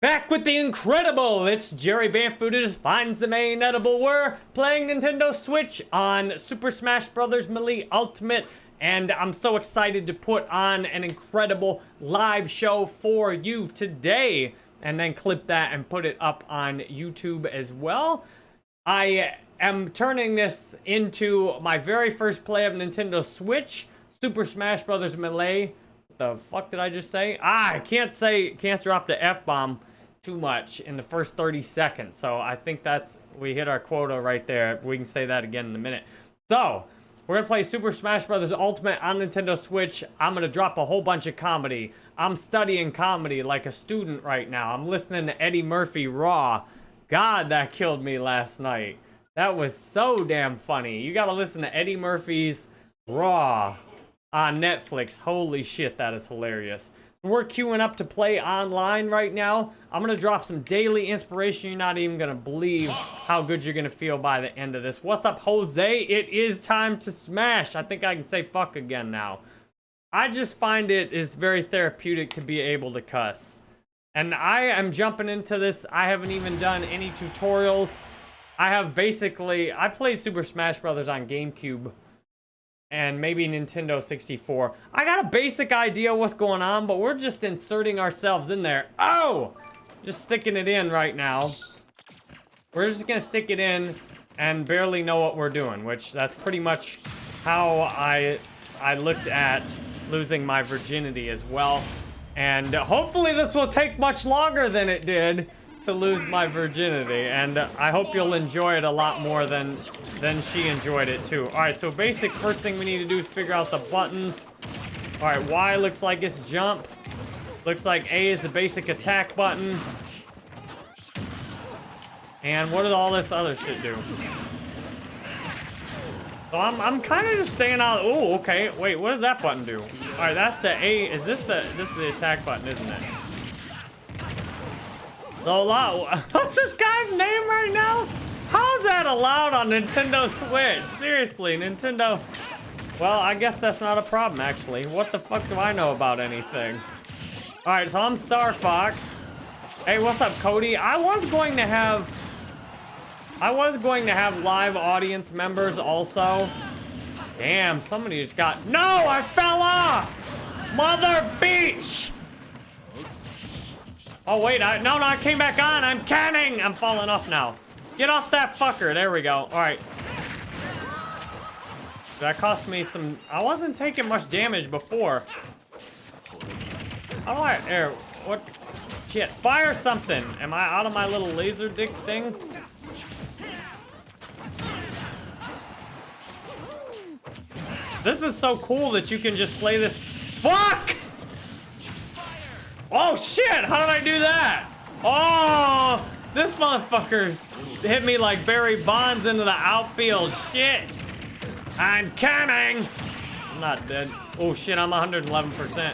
Back with the incredible! It's Jerry Banfield who just finds the main edible. We're playing Nintendo Switch on Super Smash Bros. Melee Ultimate, and I'm so excited to put on an incredible live show for you today, and then clip that and put it up on YouTube as well. I am turning this into my very first play of Nintendo Switch, Super Smash Bros. Melee. What the fuck did I just say? Ah, I can't say, can't drop the F-bomb too much in the first 30 seconds. So I think that's, we hit our quota right there. We can say that again in a minute. So, we're gonna play Super Smash Bros. Ultimate on Nintendo Switch. I'm gonna drop a whole bunch of comedy. I'm studying comedy like a student right now. I'm listening to Eddie Murphy Raw. God, that killed me last night. That was so damn funny. You gotta listen to Eddie Murphy's Raw on Netflix. Holy shit, that is hilarious. We're queuing up to play online right now. I'm going to drop some daily inspiration. You're not even going to believe how good you're going to feel by the end of this. What's up, Jose? It is time to smash. I think I can say fuck again now. I just find it is very therapeutic to be able to cuss. And I am jumping into this. I haven't even done any tutorials. I have basically... I played Super Smash Brothers on GameCube and maybe Nintendo 64. I got a basic idea what's going on, but we're just inserting ourselves in there. Oh! Just sticking it in right now. We're just gonna stick it in and barely know what we're doing, which that's pretty much how I I looked at losing my virginity as well. And hopefully this will take much longer than it did to lose my virginity, and I hope you'll enjoy it a lot more than than she enjoyed it too. All right, so basic first thing we need to do is figure out the buttons. All right, Y looks like it's jump. Looks like A is the basic attack button. And what did all this other shit do? So I'm, I'm kind of just staying out. Oh, okay. Wait, what does that button do? All right, that's the A. Is this the, this is the attack button, isn't it? Lot. What's this guy's name right now? How is that allowed on Nintendo Switch? Seriously, Nintendo. Well, I guess that's not a problem, actually. What the fuck do I know about anything? All right, so I'm Star Fox. Hey, what's up, Cody? I was going to have... I was going to have live audience members also. Damn, somebody just got... No, I fell off! Mother beach! Oh, wait. I, no, no, I came back on. I'm canning. I'm falling off now. Get off that fucker. There we go. All right. That cost me some... I wasn't taking much damage before. How do I... What? Shit. Fire something. Am I out of my little laser dick thing? This is so cool that you can just play this... Fuck! Oh, shit! How did I do that? Oh! This motherfucker hit me like Barry Bonds into the outfield. Shit! I'm coming! I'm not dead. Oh, shit, I'm 111%.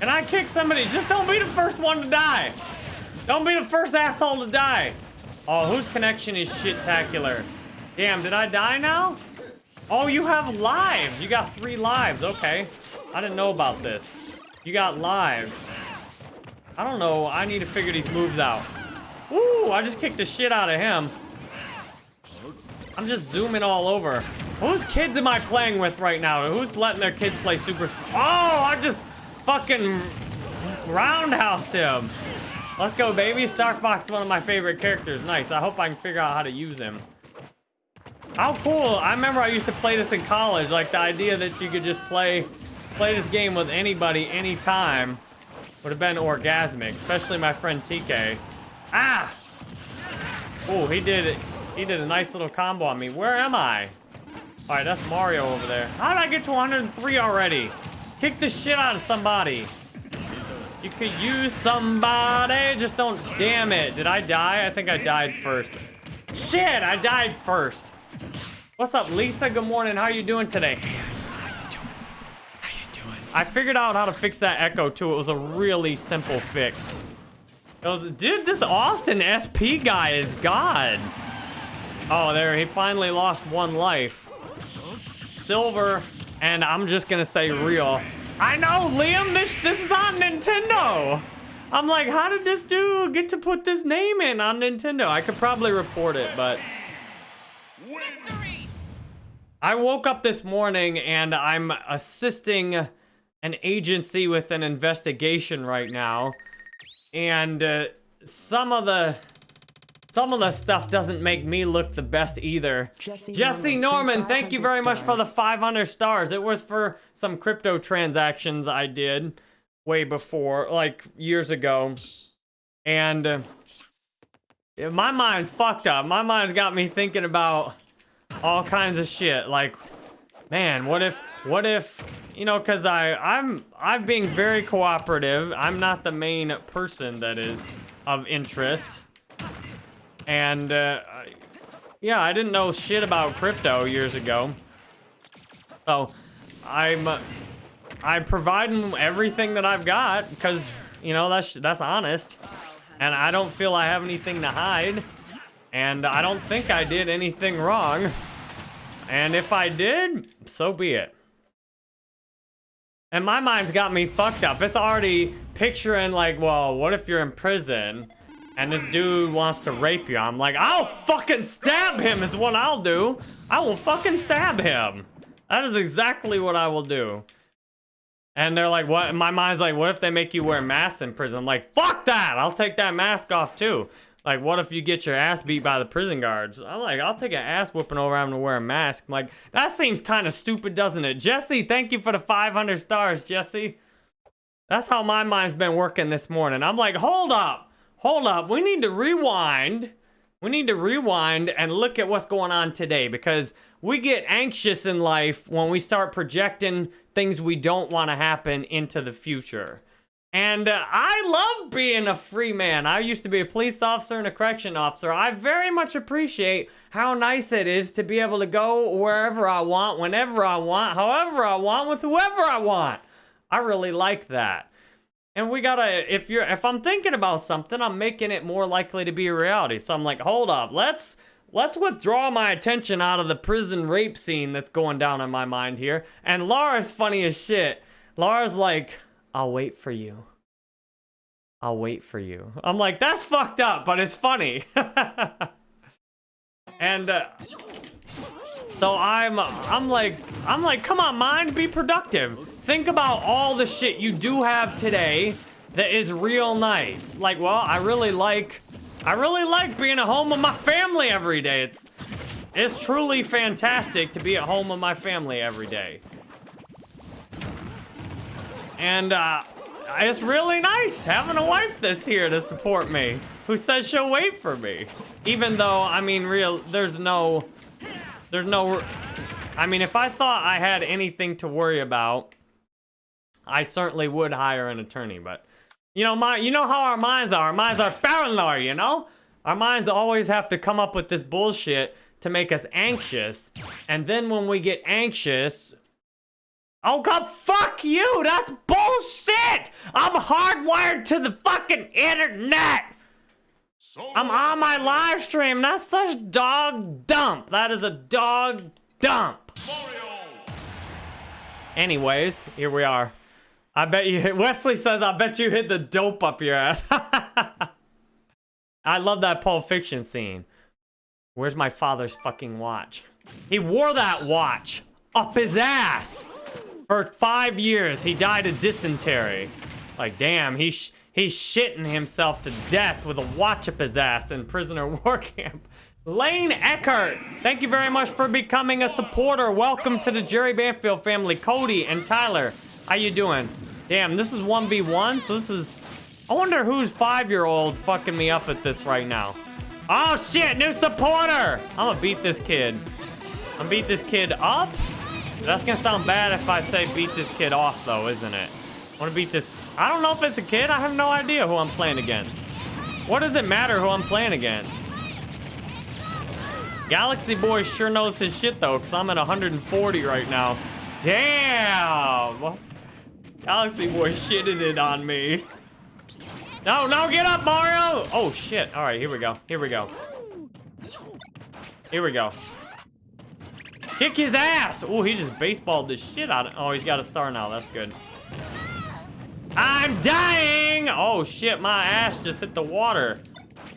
Can I kick somebody? Just don't be the first one to die. Don't be the first asshole to die. Oh, whose connection is shit-tacular? Damn, did I die now? Oh, you have lives. You got three lives. Okay. I didn't know about this. You got lives. I don't know. I need to figure these moves out. Ooh, I just kicked the shit out of him. I'm just zooming all over. Whose kids am I playing with right now? Who's letting their kids play Super... Oh, I just fucking roundhoused him. Let's go, baby. Star Fox is one of my favorite characters. Nice. I hope I can figure out how to use him. How cool. I remember I used to play this in college. Like, the idea that you could just play play this game with anybody, anytime, would have been orgasmic, especially my friend TK. Ah! Oh, he did it. He did a nice little combo on me. Where am I? All right, that's Mario over there. How did I get to 103 already? Kick the shit out of somebody. You could use somebody. Just don't damn it. Did I die? I think I died first. Shit, I died first. What's up, Lisa? Good morning. How are you doing today? I figured out how to fix that echo too. It was a really simple fix. It was, dude, this Austin SP guy is God. Oh, there, he finally lost one life. Silver, and I'm just gonna say real. I know, Liam, this, this is on Nintendo. I'm like, how did this dude get to put this name in on Nintendo? I could probably report it, but... Victory! I woke up this morning and I'm assisting an agency with an investigation right now. And uh, some of the some of the stuff doesn't make me look the best either. Jesse, Jesse Norman, Norman thank you very stars. much for the 500 stars. It was for some crypto transactions I did way before, like years ago. And uh, my mind's fucked up. My mind's got me thinking about all kinds of shit. Like, man, what if, what if, you know, cause I, I'm, I'm being very cooperative. I'm not the main person that is of interest. And, uh, yeah, I didn't know shit about crypto years ago. So, I'm, I'm providing everything that I've got because, you know, that's, that's honest. And I don't feel I have anything to hide. And I don't think I did anything wrong. And if I did, so be it. And my mind's got me fucked up. It's already picturing like, well, what if you're in prison and this dude wants to rape you? I'm like, I'll fucking stab him is what I'll do. I will fucking stab him. That is exactly what I will do. And they're like, what? My mind's like, what if they make you wear masks in prison? I'm like, fuck that. I'll take that mask off too. Like, what if you get your ass beat by the prison guards? I'm like, I'll take an ass whooping over having to wear a mask. I'm like, that seems kind of stupid, doesn't it? Jesse, thank you for the 500 stars, Jesse. That's how my mind's been working this morning. I'm like, hold up, hold up. We need to rewind. We need to rewind and look at what's going on today because we get anxious in life when we start projecting things we don't want to happen into the future. And uh, I love being a free man. I used to be a police officer and a correction officer. I very much appreciate how nice it is to be able to go wherever I want, whenever I want, however I want, with whoever I want. I really like that. And we gotta, if you're, if I'm thinking about something, I'm making it more likely to be a reality. So I'm like, hold up, let's, let's withdraw my attention out of the prison rape scene that's going down in my mind here. And Laura's funny as shit. Laura's like, I'll wait for you. I'll wait for you. I'm like, that's fucked up, but it's funny. and uh, so I'm, I'm like, I'm like, come on, mind, be productive. Think about all the shit you do have today that is real nice. Like, well, I really like, I really like being at home with my family every day. It's, it's truly fantastic to be at home with my family every day. And uh, it's really nice having a wife that's here to support me, who says she'll wait for me. Even though, I mean, real, there's no, there's no, I mean, if I thought I had anything to worry about, I certainly would hire an attorney, but, you know, my, you know how our minds are. Our minds are paranoid, you know? Our minds always have to come up with this bullshit to make us anxious. And then when we get anxious, Oh god, fuck you! That's bullshit! I'm hardwired to the fucking internet! I'm on my live stream. That's such dog dump. That is a dog dump. Anyways, here we are. I bet you, Wesley says, I bet you hit the dope up your ass. I love that Pulp Fiction scene. Where's my father's fucking watch? He wore that watch up his ass. For five years, he died of dysentery. Like, damn, he's he's shitting himself to death with a watch up his ass in prisoner war camp. Lane Eckert, thank you very much for becoming a supporter. Welcome to the Jerry Banfield family. Cody and Tyler, how you doing? Damn, this is 1v1, so this is... I wonder who's five-year-olds fucking me up at this right now. Oh, shit, new supporter! I'm gonna beat this kid. I'm gonna beat this kid up? That's gonna sound bad if I say beat this kid off, though, isn't it? I wanna beat this... I don't know if it's a kid. I have no idea who I'm playing against. What does it matter who I'm playing against? Galaxy Boy sure knows his shit, though, because I'm at 140 right now. Damn! Galaxy Boy shitted it on me. No, no, get up, Mario! Oh, shit. All right, here we go. Here we go. Here we go. Kick his ass! Oh, he just baseballed the shit out of Oh, he's got a star now. That's good. I'm dying! Oh shit, my ass just hit the water.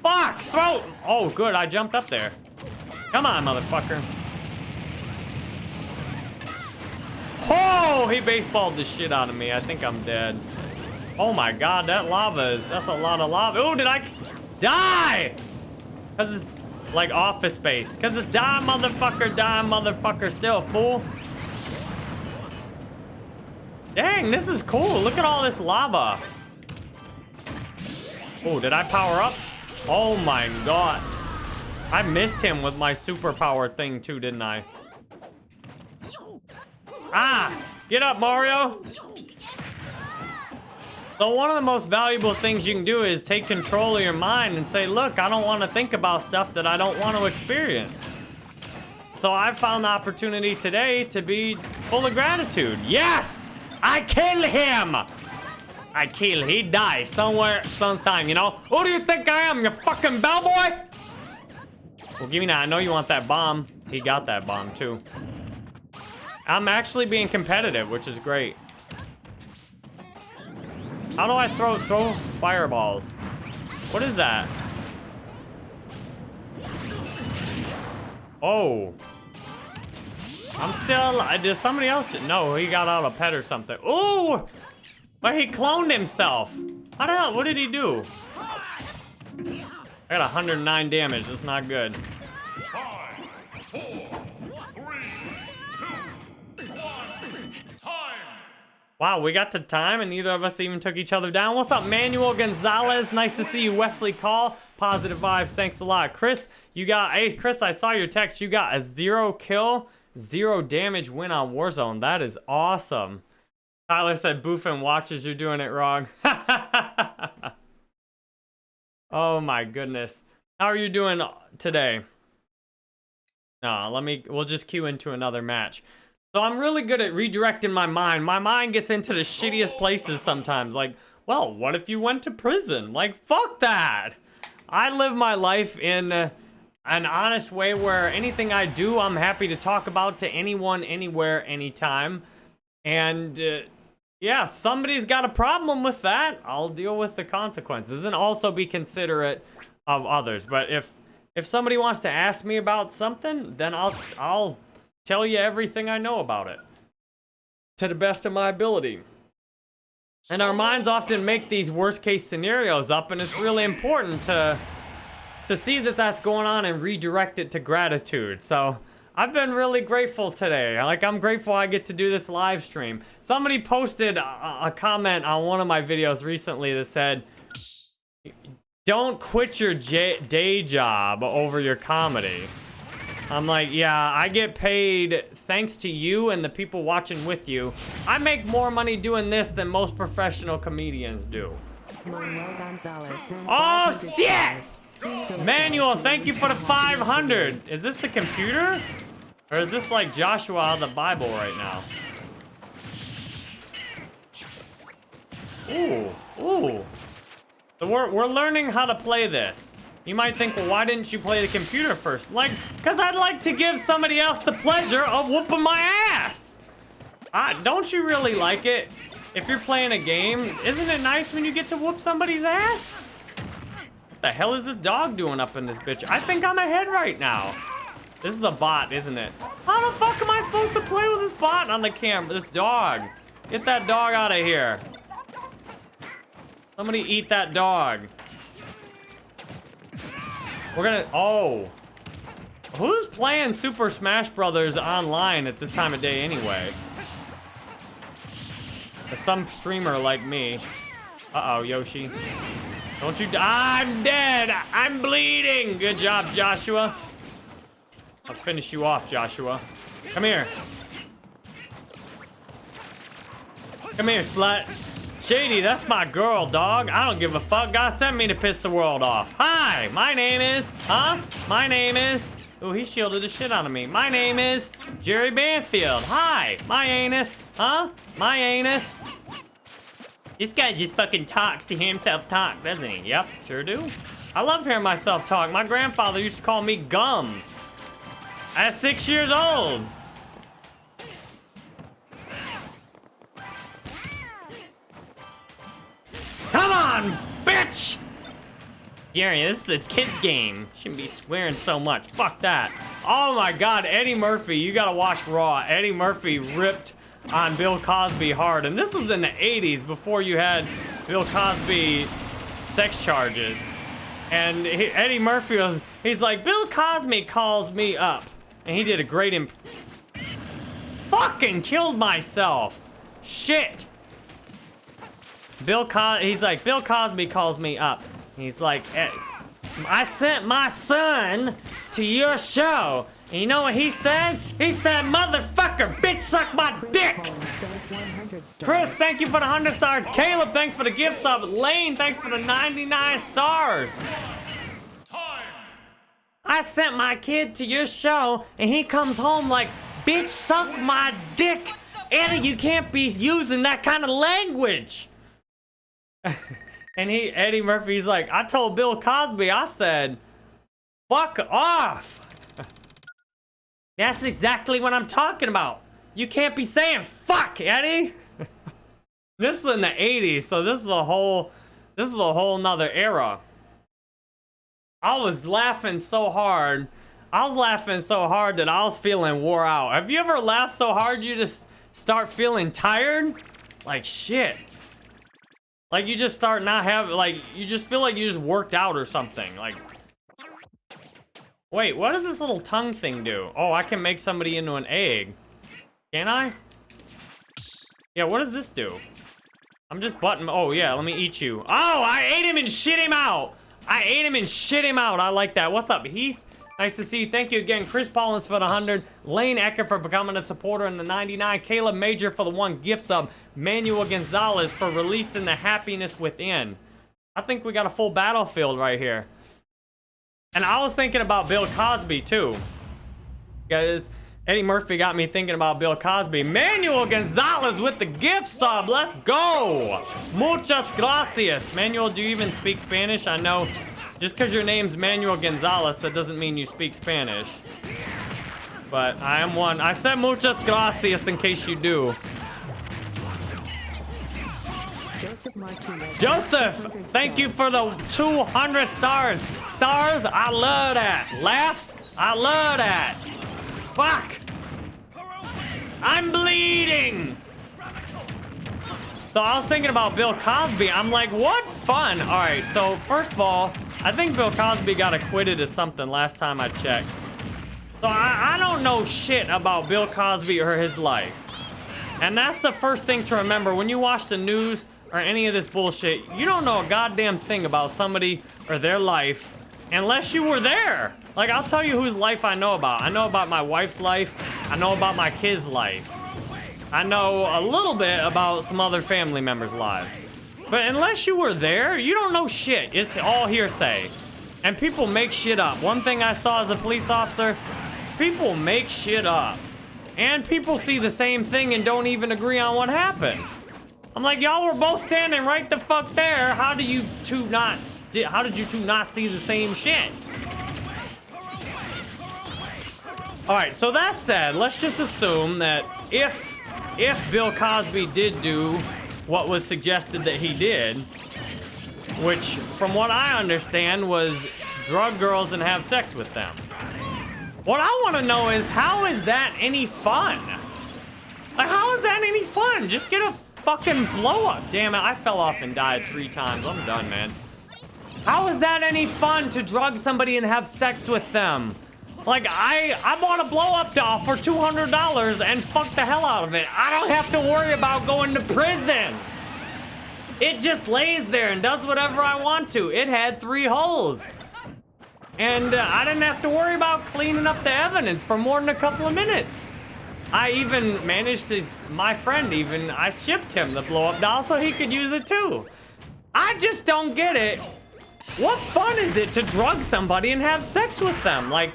Fuck! Throat! Oh, good, I jumped up there. Come on, motherfucker. Oh, he baseballed the shit out of me. I think I'm dead. Oh my god, that lava is, that's a lot of lava. Oh, did I die? Cause it's like office space. Cause it's die motherfucker, die motherfucker still, fool. Dang, this is cool. Look at all this lava. Oh, did I power up? Oh my god. I missed him with my superpower thing too, didn't I? Ah! Get up, Mario! So one of the most valuable things you can do is take control of your mind and say, look, I don't want to think about stuff that I don't want to experience. So I found the opportunity today to be full of gratitude. Yes! I kill him! I kill, he dies somewhere, sometime, you know? Who do you think I am, you fucking bellboy? Well, give me that. I know you want that bomb. He got that bomb, too. I'm actually being competitive, which is great. How do I throw throw fireballs? What is that? Oh. I'm still, did somebody else, no, he got out a pet or something. Ooh! But he cloned himself. How the hell, what did he do? I got 109 damage, that's not good. Wow, we got to time and neither of us even took each other down. What's up, Manuel Gonzalez? Nice to see you, Wesley Call. Positive vibes, thanks a lot. Chris, you got, hey, Chris, I saw your text. You got a zero kill, zero damage win on Warzone. That is awesome. Tyler said, Boofin watches, you're doing it wrong. oh my goodness. How are you doing today? No, let me, we'll just queue into another match. So I'm really good at redirecting my mind. My mind gets into the shittiest places sometimes. Like, well, what if you went to prison? Like, fuck that. I live my life in uh, an honest way where anything I do, I'm happy to talk about to anyone, anywhere, anytime. And uh, yeah, if somebody's got a problem with that, I'll deal with the consequences and also be considerate of others. But if if somebody wants to ask me about something, then I'll I'll tell you everything I know about it to the best of my ability. And our minds often make these worst case scenarios up and it's really important to to see that that's going on and redirect it to gratitude. So I've been really grateful today. Like, I'm grateful I get to do this live stream. Somebody posted a, a comment on one of my videos recently that said, don't quit your day job over your comedy. I'm like, yeah, I get paid thanks to you and the people watching with you. I make more money doing this than most professional comedians do. Oh, shit! Manuel, thank you for the 500. Is this the computer? Or is this like Joshua out of the Bible right now? Ooh, ooh. So we're, we're learning how to play this. You might think, well, why didn't you play the computer first? Like, because I'd like to give somebody else the pleasure of whooping my ass. Uh, don't you really like it? If you're playing a game, isn't it nice when you get to whoop somebody's ass? What the hell is this dog doing up in this bitch? I think I'm ahead right now. This is a bot, isn't it? How the fuck am I supposed to play with this bot on the camera? This dog. Get that dog out of here. Somebody eat that dog. We're gonna, oh. Who's playing Super Smash Brothers online at this time of day anyway? Some streamer like me. Uh-oh, Yoshi. Don't you, I'm dead. I'm bleeding. Good job, Joshua. I'll finish you off, Joshua. Come here. Come here, slut. Shady, that's my girl, dog. I don't give a fuck. God sent me to piss the world off. Hi, my name is... Huh? My name is... Oh, he shielded the shit out of me. My name is Jerry Banfield. Hi, my anus. Huh? My anus. This guy just fucking talks to himself talk, doesn't he? Yep, sure do. I love hearing myself talk. My grandfather used to call me Gums. At six years old. On, bitch! Gary, this is the kids game. Shouldn't be swearing so much. Fuck that. Oh my god, Eddie Murphy, you gotta watch Raw. Eddie Murphy ripped on Bill Cosby hard. And this was in the 80s before you had Bill Cosby sex charges. And he, Eddie Murphy was, he's like, Bill Cosby calls me up. And he did a great imp- Fucking killed myself. Shit. Bill he's like, Bill Cosby calls me up. He's like, eh, I sent my son to your show. And you know what he said? He said, motherfucker, bitch, suck my dick. Chris, thank you for the 100 stars. Caleb, thanks for the gift sub. Lane, thanks for the 99 stars. I sent my kid to your show, and he comes home like, bitch, suck my dick. Eddie, you can't be using that kind of language. And he, Eddie Murphy's like, I told Bill Cosby, I said, fuck off. That's exactly what I'm talking about. You can't be saying fuck, Eddie. this is in the 80s, so this is a whole, this is a whole nother era. I was laughing so hard. I was laughing so hard that I was feeling wore out. Have you ever laughed so hard you just start feeling tired? Like shit. Like you just start not having, like, you just feel like you just worked out or something. Like, wait, what does this little tongue thing do? Oh, I can make somebody into an egg. Can I? Yeah, what does this do? I'm just button, oh yeah, let me eat you. Oh, I ate him and shit him out. I ate him and shit him out. I like that. What's up, Heath? Nice to see you. Thank you again. Chris Paulins for the 100. Lane Ecker for becoming a supporter in the 99. Caleb Major for the one gift sub. Manuel Gonzalez for releasing the happiness within. I think we got a full battlefield right here. And I was thinking about Bill Cosby too. Guys, Eddie Murphy got me thinking about Bill Cosby. Manuel Gonzalez with the gift sub. Let's go. Muchas gracias. Manuel, do you even speak Spanish? I know just because your name's Manuel Gonzalez, that doesn't mean you speak Spanish. But I am one. I said muchas gracias in case you do. Joseph Martinez. Joseph, thank you for the 200 stars. Stars, I love that. Laughs, I love that. Fuck. I'm bleeding. So I was thinking about Bill Cosby. I'm like, what fun. All right, so first of all, I think Bill Cosby got acquitted of something last time I checked. So I, I don't know shit about Bill Cosby or his life. And that's the first thing to remember. When you watch the news or any of this bullshit, you don't know a goddamn thing about somebody or their life unless you were there. Like, I'll tell you whose life I know about. I know about my wife's life. I know about my kid's life. I know a little bit about some other family members' lives. But unless you were there, you don't know shit. It's all hearsay. And people make shit up. One thing I saw as a police officer, people make shit up. And people see the same thing and don't even agree on what happened. I'm like, y'all were both standing right the fuck there. How do you two not, how did you two not see the same shit? All right, so that said, let's just assume that if, if Bill Cosby did do what was suggested that he did, which, from what I understand, was drug girls and have sex with them. What I want to know is, how is that any fun? Like, how is that any fun? Just get a fucking blow up. Damn it, I fell off and died three times. I'm done, man. How is that any fun to drug somebody and have sex with them? Like, I, I bought a blow-up doll for $200 and fucked the hell out of it. I don't have to worry about going to prison. It just lays there and does whatever I want to. It had three holes. And uh, I didn't have to worry about cleaning up the evidence for more than a couple of minutes. I even managed to, my friend even, I shipped him the blow-up doll so he could use it too. I just don't get it. What fun is it to drug somebody and have sex with them? Like,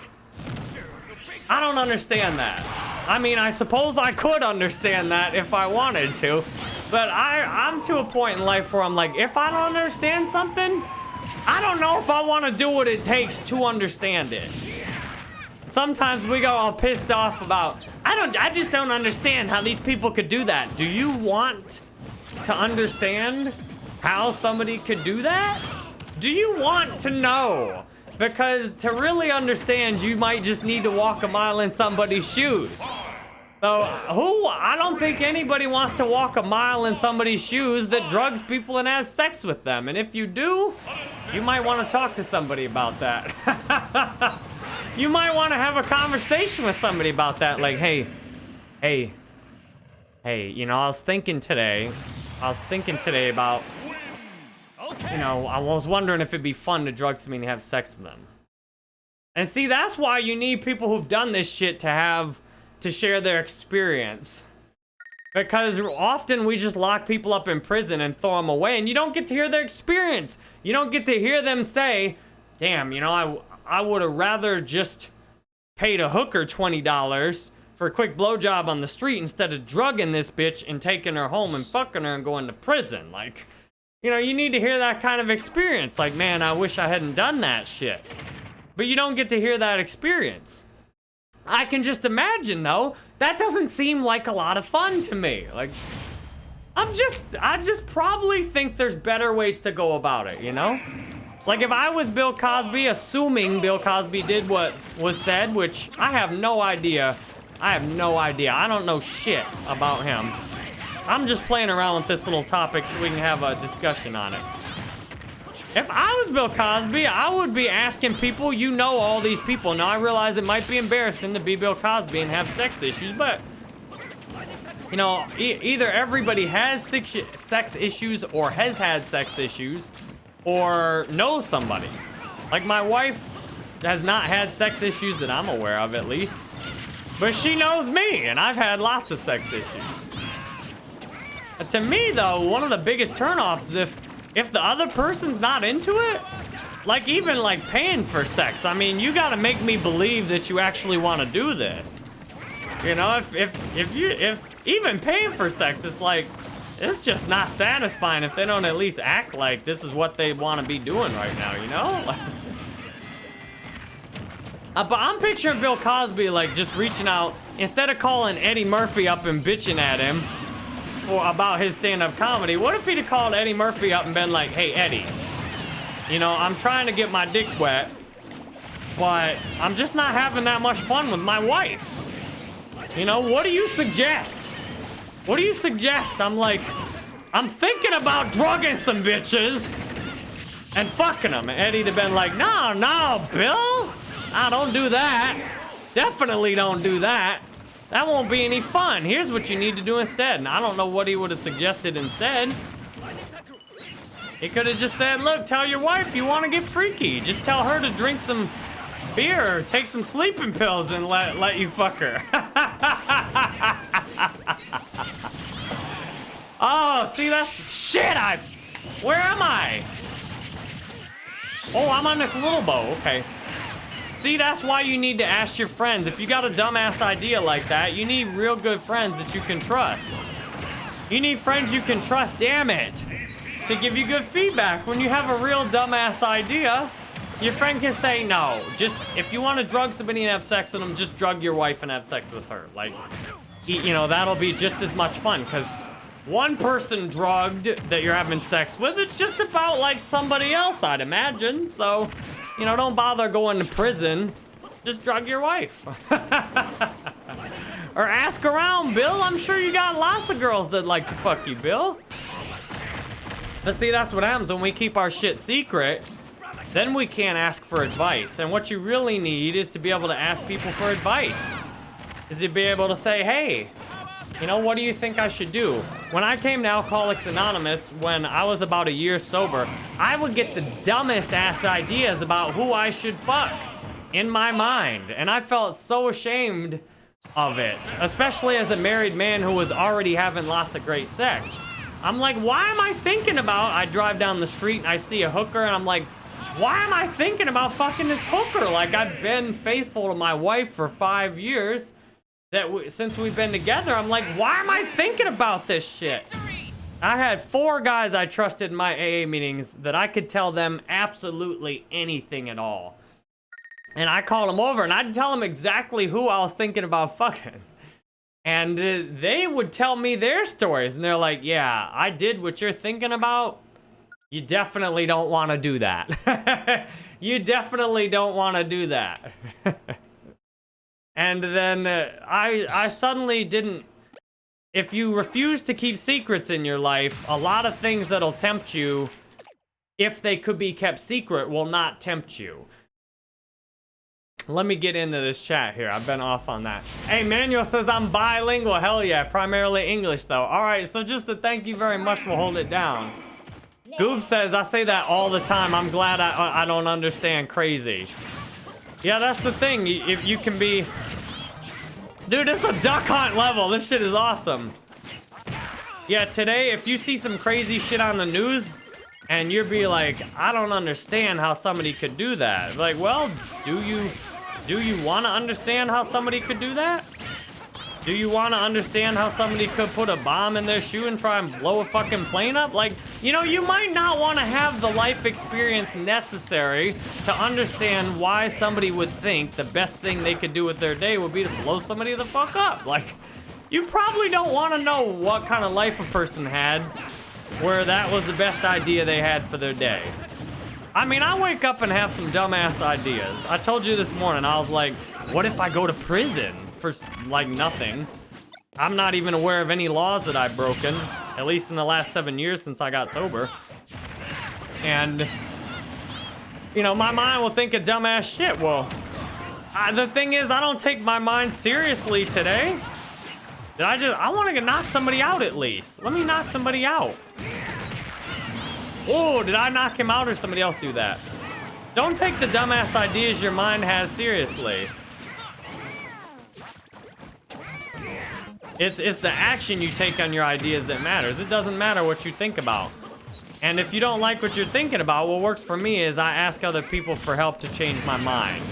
I don't understand that. I mean, I suppose I could understand that if I wanted to, but I, I'm to a point in life where I'm like, if I don't understand something, I don't know if I want to do what it takes to understand it. Sometimes we go all pissed off about, I don't, I just don't understand how these people could do that. Do you want to understand how somebody could do that? Do you want to know? Because to really understand, you might just need to walk a mile in somebody's shoes. So, who? I don't think anybody wants to walk a mile in somebody's shoes that drugs people and has sex with them. And if you do, you might want to talk to somebody about that. you might want to have a conversation with somebody about that. Like, hey, hey, hey, you know, I was thinking today, I was thinking today about, you know, I was wondering if it'd be fun to drug somebody and have sex with them. And see, that's why you need people who've done this shit to have to share their experience. Because often we just lock people up in prison and throw them away and you don't get to hear their experience. You don't get to hear them say, damn, you know, I, I would have rather just paid a hooker $20 for a quick blowjob on the street instead of drugging this bitch and taking her home and fucking her and going to prison. Like, you know, you need to hear that kind of experience. Like, man, I wish I hadn't done that shit. But you don't get to hear that experience. I can just imagine though, that doesn't seem like a lot of fun to me. Like, I'm just, I just probably think there's better ways to go about it, you know? Like if I was Bill Cosby, assuming Bill Cosby did what was said, which I have no idea. I have no idea. I don't know shit about him. I'm just playing around with this little topic so we can have a discussion on it. If I was Bill Cosby, I would be asking people, you know all these people. Now, I realize it might be embarrassing to be Bill Cosby and have sex issues, but, you know, e either everybody has sex issues or has had sex issues or knows somebody. Like, my wife has not had sex issues that I'm aware of, at least. But she knows me, and I've had lots of sex issues. To me, though, one of the biggest turnoffs is if if the other person's not into it, like even like paying for sex, I mean, you gotta make me believe that you actually want to do this. You know, if, if, if you, if even paying for sex, it's like, it's just not satisfying if they don't at least act like this is what they want to be doing right now, you know? uh, but I'm picturing Bill Cosby like just reaching out, instead of calling Eddie Murphy up and bitching at him, about his stand-up comedy. What if he'd have called Eddie Murphy up and been like, hey, Eddie, you know, I'm trying to get my dick wet, but I'm just not having that much fun with my wife. You know, what do you suggest? What do you suggest? I'm like, I'm thinking about drugging some bitches and fucking them. And Eddie'd have been like, no, no, Bill. I don't do that. Definitely don't do that. That won't be any fun. Here's what you need to do instead. And I don't know what he would have suggested instead. He could have just said, look, tell your wife you want to get freaky. Just tell her to drink some beer or take some sleeping pills and let, let you fuck her. oh, see, that's... Shit, I... Where am I? Oh, I'm on this little bow. Okay. See, that's why you need to ask your friends. If you got a dumbass idea like that, you need real good friends that you can trust. You need friends you can trust, damn it, to give you good feedback. When you have a real dumbass idea, your friend can say, no, just, if you want to drug somebody and have sex with them, just drug your wife and have sex with her. Like, you know, that'll be just as much fun, because one person drugged that you're having sex with, it's just about like somebody else, I'd imagine, so... You know, don't bother going to prison. Just drug your wife. or ask around, Bill. I'm sure you got lots of girls that like to fuck you, Bill. But see, that's what happens when we keep our shit secret. Then we can't ask for advice. And what you really need is to be able to ask people for advice. Is to be able to say, hey, you know, what do you think I should do? When I came to Alcoholics Anonymous, when I was about a year sober, I would get the dumbest ass ideas about who I should fuck in my mind. And I felt so ashamed of it, especially as a married man who was already having lots of great sex. I'm like, why am I thinking about, I drive down the street and I see a hooker and I'm like, why am I thinking about fucking this hooker? Like, I've been faithful to my wife for five years that we, since we've been together, I'm like, why am I thinking about this shit? I had four guys I trusted in my AA meetings that I could tell them absolutely anything at all. And I called them over and I'd tell them exactly who I was thinking about fucking. And uh, they would tell me their stories and they're like, yeah, I did what you're thinking about You definitely don't want to do that. you definitely don't want to do that. and then uh, I I suddenly didn't if you refuse to keep secrets in your life, a lot of things that'll tempt you if they could be kept secret will not tempt you. Let me get into this chat here. I've been off on that. Hey, Manuel says I'm bilingual. Hell yeah, primarily English though. All right, so just to thank you very much for holding it down. Goob says, I say that all the time. I'm glad I, I don't understand crazy. Yeah, that's the thing. If you can be... Dude, it's a duck hunt level. This shit is awesome. Yeah, today, if you see some crazy shit on the news, and you'd be like, I don't understand how somebody could do that. Like, well, do you do you want to understand how somebody could do that? Do you want to understand how somebody could put a bomb in their shoe and try and blow a fucking plane up? Like, you know, you might not want to have the life experience necessary to understand why somebody would think the best thing they could do with their day would be to blow somebody the fuck up. Like, you probably don't want to know what kind of life a person had where that was the best idea they had for their day. I mean, I wake up and have some dumbass ideas. I told you this morning, I was like, what if I go to prison for, like, nothing? I'm not even aware of any laws that I've broken, at least in the last seven years since I got sober. And, you know, my mind will think of dumbass shit. Well, I, the thing is, I don't take my mind seriously today. Did I just, I want to knock somebody out at least. Let me knock somebody out. Oh, did I knock him out or somebody else do that? Don't take the dumbass ideas your mind has seriously. It's, it's the action you take on your ideas that matters. It doesn't matter what you think about. And if you don't like what you're thinking about, what works for me is I ask other people for help to change my mind.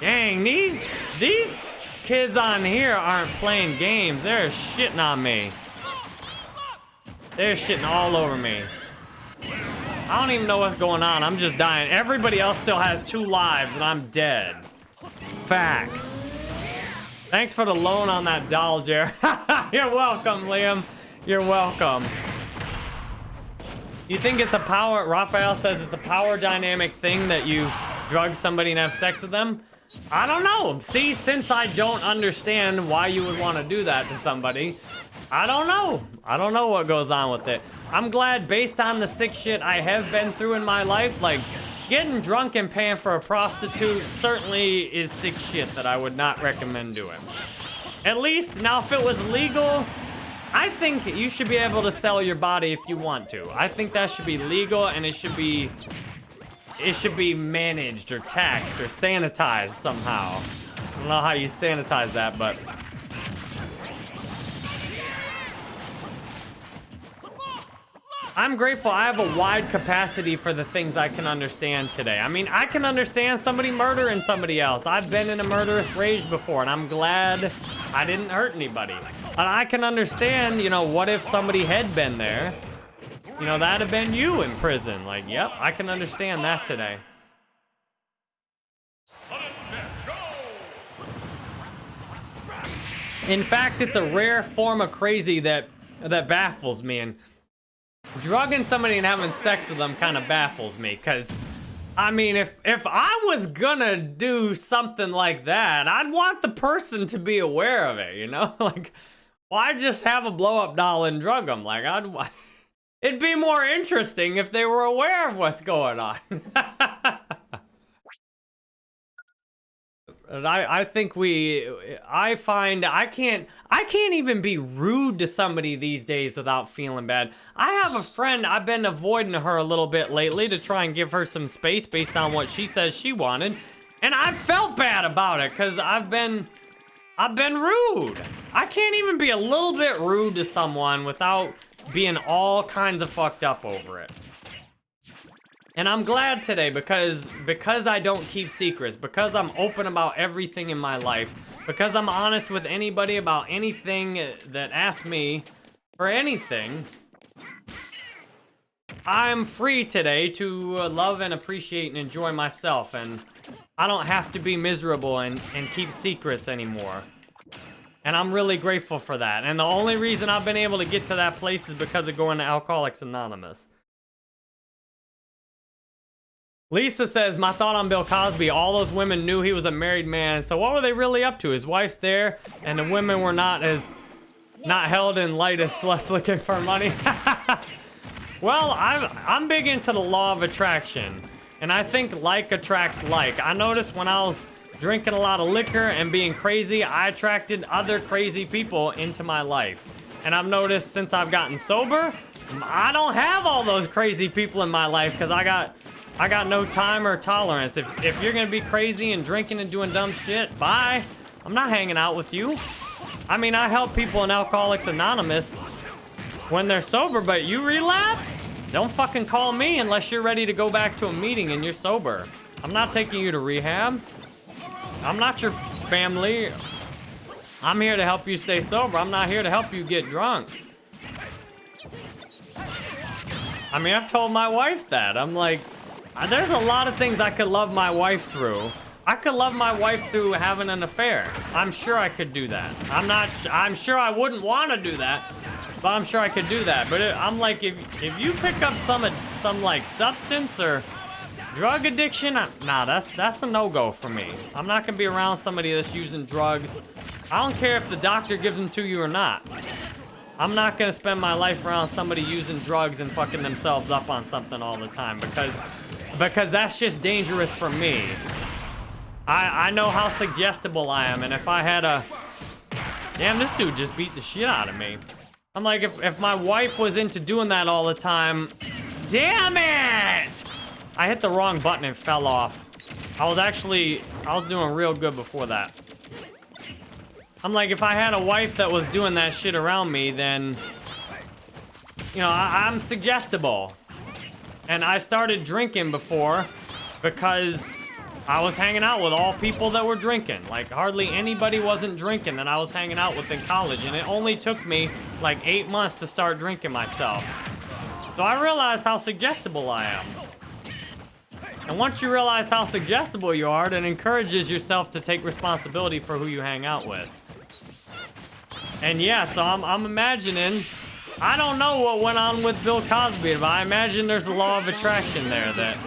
Dang, these, these kids on here aren't playing games. They're shitting on me. They're shitting all over me. I don't even know what's going on. I'm just dying. Everybody else still has two lives and I'm dead. Fact. Thanks for the loan on that doll, Jer. You're welcome, Liam. You're welcome. You think it's a power, Raphael says it's a power dynamic thing that you drug somebody and have sex with them? I don't know. See, since I don't understand why you would want to do that to somebody, I don't know. I don't know what goes on with it. I'm glad based on the sick shit I have been through in my life, like, getting drunk and paying for a prostitute certainly is sick shit that I would not recommend doing. At least, now if it was legal, I think you should be able to sell your body if you want to. I think that should be legal and it should be it should be managed or taxed or sanitized somehow. I don't know how you sanitize that, but... I'm grateful I have a wide capacity for the things I can understand today. I mean, I can understand somebody murdering somebody else. I've been in a murderous rage before, and I'm glad I didn't hurt anybody. And I can understand, you know, what if somebody had been there you know, that'd have been you in prison. Like, yep, I can understand that today. In fact, it's a rare form of crazy that that baffles me. And drugging somebody and having sex with them kind of baffles me. Because, I mean, if, if I was gonna do something like that, I'd want the person to be aware of it, you know? like, why just have a blow-up doll and drug them? Like, I'd... It'd be more interesting if they were aware of what's going on. I, I think we, I find I can't, I can't even be rude to somebody these days without feeling bad. I have a friend, I've been avoiding her a little bit lately to try and give her some space based on what she says she wanted. And I felt bad about it because I've been, I've been rude. I can't even be a little bit rude to someone without being all kinds of fucked up over it. And I'm glad today because because I don't keep secrets, because I'm open about everything in my life, because I'm honest with anybody about anything that asks me for anything, I'm free today to love and appreciate and enjoy myself and I don't have to be miserable and, and keep secrets anymore. And I'm really grateful for that. And the only reason I've been able to get to that place is because of going to Alcoholics Anonymous. Lisa says, my thought on Bill Cosby, all those women knew he was a married man, so what were they really up to? His wife's there, and the women were not as, not held in light as less looking for money. well, I'm, I'm big into the law of attraction, and I think like attracts like. I noticed when I was drinking a lot of liquor and being crazy, I attracted other crazy people into my life. And I've noticed since I've gotten sober, I don't have all those crazy people in my life because I got I got no time or tolerance. If, if you're gonna be crazy and drinking and doing dumb shit, bye. I'm not hanging out with you. I mean, I help people in Alcoholics Anonymous when they're sober, but you relapse? Don't fucking call me unless you're ready to go back to a meeting and you're sober. I'm not taking you to rehab. I'm not your family. I'm here to help you stay sober. I'm not here to help you get drunk. I mean, I've told my wife that. I'm like, Uh, there's a lot of things I could love my wife through. I could love my wife through having an affair. I'm sure I could do that. I'm not, I'm sure I wouldn't want to do that, but I'm sure I could do that. But it, I'm like, if, if you pick up some, some like substance or Drug addiction? Uh, nah, that's that's a no-go for me. I'm not gonna be around somebody that's using drugs. I don't care if the doctor gives them to you or not. I'm not gonna spend my life around somebody using drugs and fucking themselves up on something all the time because because that's just dangerous for me. I I know how suggestible I am, and if I had a damn, this dude just beat the shit out of me. I'm like, if if my wife was into doing that all the time, damn it! I hit the wrong button and fell off. I was actually, I was doing real good before that. I'm like, if I had a wife that was doing that shit around me, then, you know, I, I'm suggestible. And I started drinking before because I was hanging out with all people that were drinking. Like, hardly anybody wasn't drinking that I was hanging out with in college. And it only took me, like, eight months to start drinking myself. So I realized how suggestible I am. And once you realize how suggestible you are, it encourages yourself to take responsibility for who you hang out with. And yeah, so I'm, I'm imagining, I don't know what went on with Bill Cosby, but I imagine there's a law of attraction there that,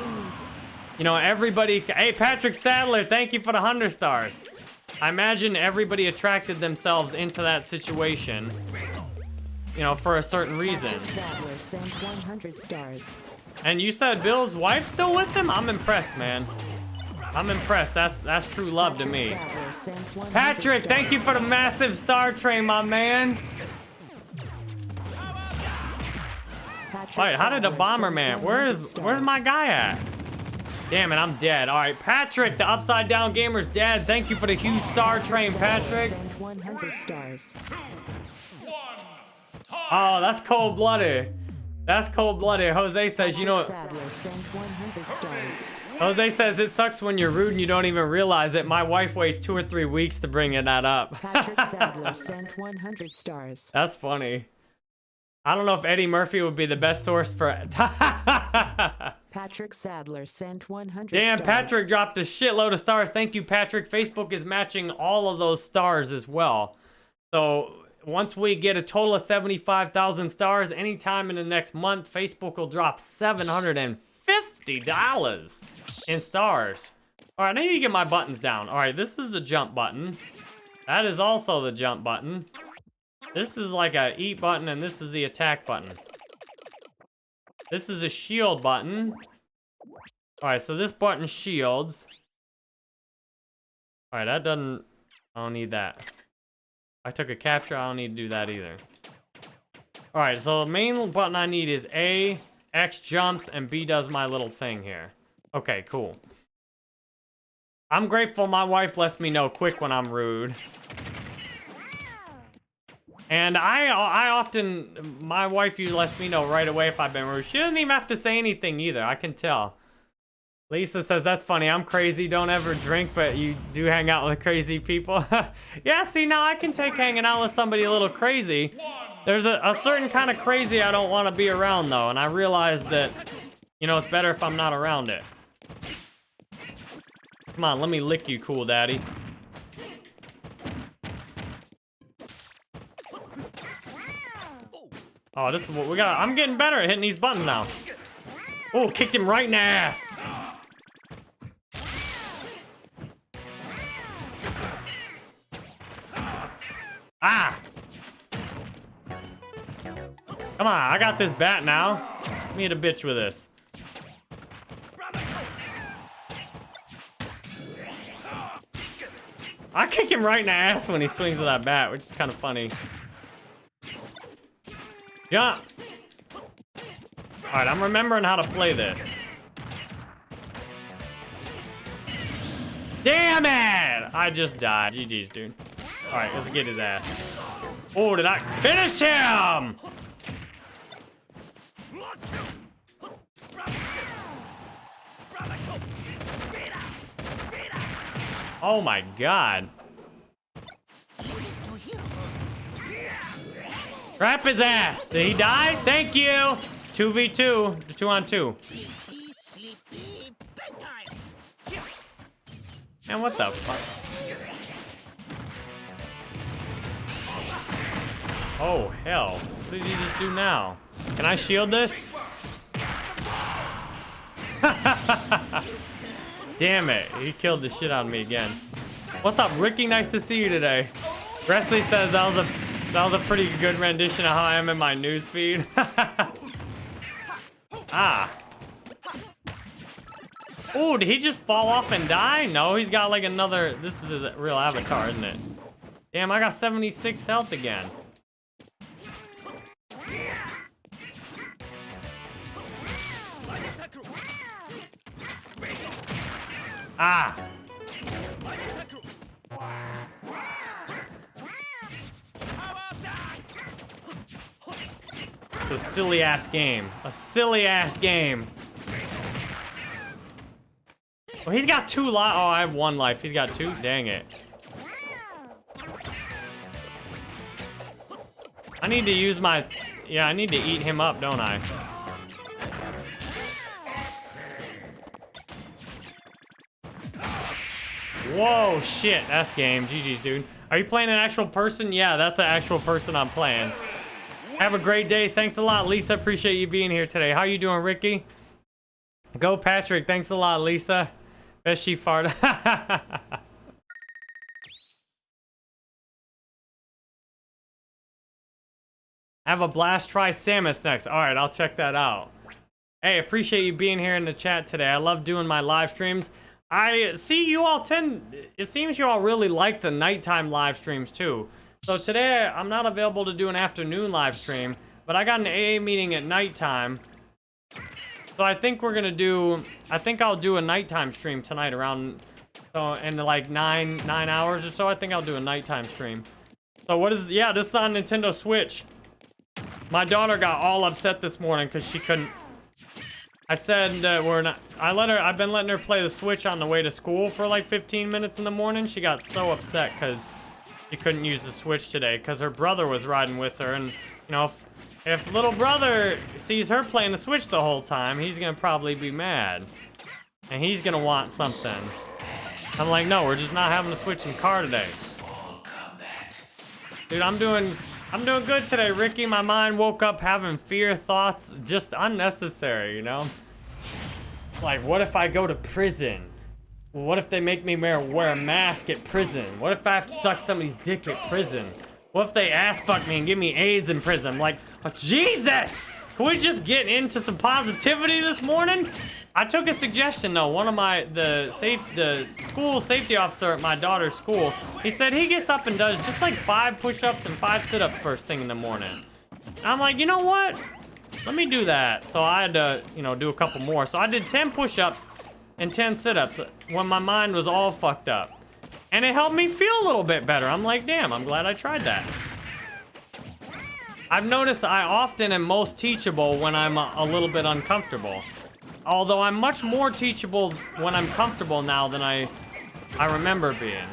you know, everybody, hey, Patrick Sadler, thank you for the 100 stars. I imagine everybody attracted themselves into that situation, you know, for a certain reason. Sadler sent 100 stars. And you said Bill's wife's still with him? I'm impressed, man. I'm impressed. That's that's true love to me. Patrick, thank you for the massive star train, my man. Wait, how did the bomber man? Where's where's my guy at? Damn it, I'm dead. All right, Patrick, the Upside Down Gamer's dad. Thank you for the huge star train, Patrick. Oh, that's cold-blooded. That's cold-blooded. Jose says, you know... Jose says, it sucks when you're rude and you don't even realize it. My wife waits two or three weeks to bring that up. Patrick Sadler sent 100 stars. That's funny. I don't know if Eddie Murphy would be the best source for... Patrick Sadler sent 100 Damn, stars. Patrick dropped a shitload of stars. Thank you, Patrick. Facebook is matching all of those stars as well. So once we get a total of 75,000 stars, anytime in the next month, Facebook will drop $750 in stars. All right, I need to get my buttons down. All right, this is the jump button. That is also the jump button. This is like a eat button, and this is the attack button. This is a shield button. All right, so this button shields. All right, that doesn't, I don't need that. I took a capture. I don't need to do that either. All right, so the main button I need is A, X jumps, and B does my little thing here. Okay, cool. I'm grateful my wife lets me know quick when I'm rude. And I I often, my wife usually lets me know right away if I've been rude. She doesn't even have to say anything either. I can tell. Lisa says, that's funny. I'm crazy. Don't ever drink, but you do hang out with crazy people. yeah, see, now I can take hanging out with somebody a little crazy. There's a, a certain kind of crazy I don't want to be around, though. And I realize that, you know, it's better if I'm not around it. Come on, let me lick you, cool daddy. Oh, this is what we got. I'm getting better at hitting these buttons now. Oh, kicked him right in the ass. Ah! Come on, I got this bat now. I need a bitch with this. I kick him right in the ass when he swings with that bat, which is kind of funny. Jump! Alright, I'm remembering how to play this. Damn it! I just died. GG's, dude. Alright, let's get his ass. Oh, did I finish him? Oh my god. Trap his ass. Did he die? Thank you. 2v2. Two on two. Man, what the fuck? Oh, hell. What did he just do now? Can I shield this? Damn it. He killed the shit out of me again. What's up, Ricky? Nice to see you today. Wesley says that was a that was a pretty good rendition of how I am in my news feed. ah. Oh, did he just fall off and die? No, he's got like another... This is his real avatar, isn't it? Damn, I got 76 health again. Ah! It's a silly ass game. A silly ass game. Well, he's got two life. Oh, I have one life. He's got two. Dang it. I need to use my... Yeah, I need to eat him up, don't I? Whoa, shit. That's game. GG's, dude. Are you playing an actual person? Yeah, that's an actual person I'm playing. Have a great day. Thanks a lot, Lisa. Appreciate you being here today. How you doing, Ricky? Go, Patrick. Thanks a lot, Lisa. Bet she farted. Have a blast. Try Samus next. All right, I'll check that out. Hey, appreciate you being here in the chat today. I love doing my live streams. I see you all tend, it seems you all really like the nighttime live streams too. So today, I'm not available to do an afternoon live stream, but I got an AA meeting at nighttime. So I think we're gonna do, I think I'll do a nighttime stream tonight around, so in like nine, nine hours or so, I think I'll do a nighttime stream. So what is, yeah, this is on Nintendo Switch. My daughter got all upset this morning because she couldn't, I said we're not. I let her. I've been letting her play the Switch on the way to school for like 15 minutes in the morning. She got so upset because she couldn't use the Switch today because her brother was riding with her, and you know if if little brother sees her playing the Switch the whole time, he's gonna probably be mad, and he's gonna want something. I'm like, no, we're just not having the Switch in car today. Dude, I'm doing I'm doing good today, Ricky. My mind woke up having fear thoughts, just unnecessary, you know? Like, what if I go to prison? What if they make me wear, wear a mask at prison? What if I have to suck somebody's dick at prison? What if they ass fuck me and give me AIDS in prison? I'm like, oh, Jesus! Can we just get into some positivity this morning? I took a suggestion though. One of my the safe the school safety officer at my daughter's school, he said he gets up and does just like five push-ups and five sit-ups first thing in the morning. And I'm like, you know what? Let me do that. So I had to, you know, do a couple more. So I did 10 push-ups and 10 sit-ups when my mind was all fucked up. And it helped me feel a little bit better. I'm like, damn, I'm glad I tried that. I've noticed I often am most teachable when I'm a, a little bit uncomfortable. Although I'm much more teachable when I'm comfortable now than I, I remember being.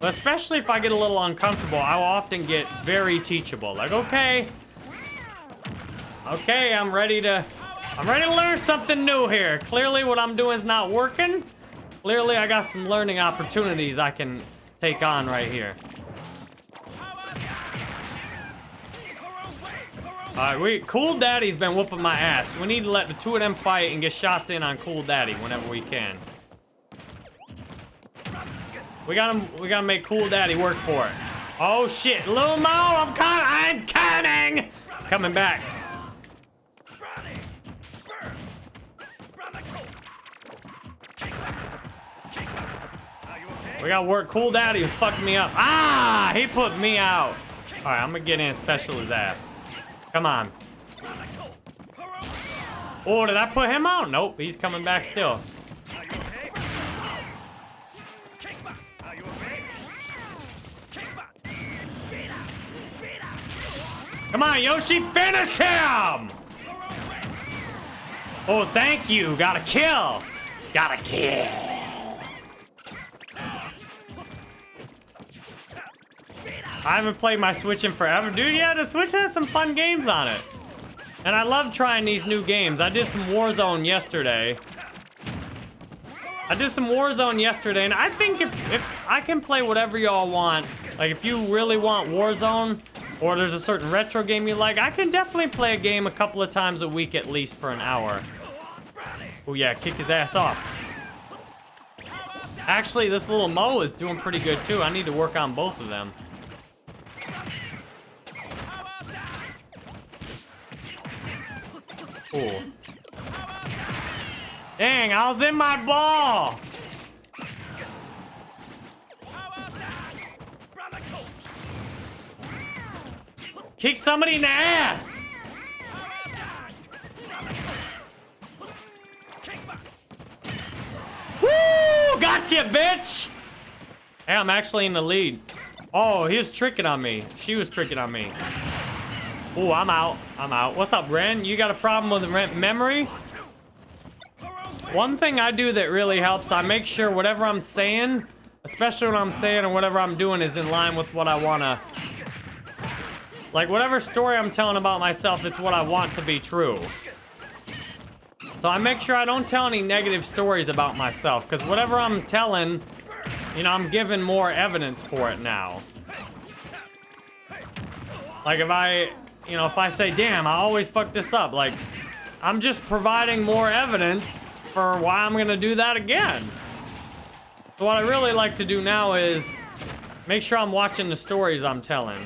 Especially if I get a little uncomfortable, I'll often get very teachable. Like, okay, okay, I'm ready to, I'm ready to learn something new here. Clearly what I'm doing is not working. Clearly I got some learning opportunities I can take on right here. Alright, we Cool Daddy's been whooping my ass. We need to let the two of them fight and get shots in on Cool Daddy whenever we can. We gotta we gotta make Cool Daddy work for it. Oh shit, Lil Mo, I'm coming, I'm coming! Coming back. We gotta work cool dad, he was fucking me up. Ah, he put me out. All right, I'm gonna get in special his ass. Come on. Oh, did I put him out? Nope, he's coming back still. Come on, Yoshi, finish him! Oh, thank you. Got a kill. Got a kill. I haven't played my Switch in forever. Dude, yeah, the Switch has some fun games on it. And I love trying these new games. I did some Warzone yesterday. I did some Warzone yesterday, and I think if, if I can play whatever y'all want, like if you really want Warzone, or there's a certain retro game you like, I can definitely play a game a couple of times a week at least for an hour. Oh yeah, kick his ass off. Actually, this little Mo is doing pretty good too. I need to work on both of them. Cool. Dang, I was in my ball! Kick somebody in the ass! Woo! Gotcha, bitch! Hey, I'm actually in the lead. Oh, he was tricking on me. She was tricking on me. Oh, I'm out. I'm out. What's up, Ren? You got a problem with Ren memory? One thing I do that really helps, I make sure whatever I'm saying, especially what I'm saying and whatever I'm doing is in line with what I want to like, whatever story I'm telling about myself is what I want to be true. So I make sure I don't tell any negative stories about myself, because whatever I'm telling, you know, I'm giving more evidence for it now. Like, if I, you know, if I say, damn, I always fuck this up, like, I'm just providing more evidence for why I'm gonna do that again. So what I really like to do now is make sure I'm watching the stories I'm telling.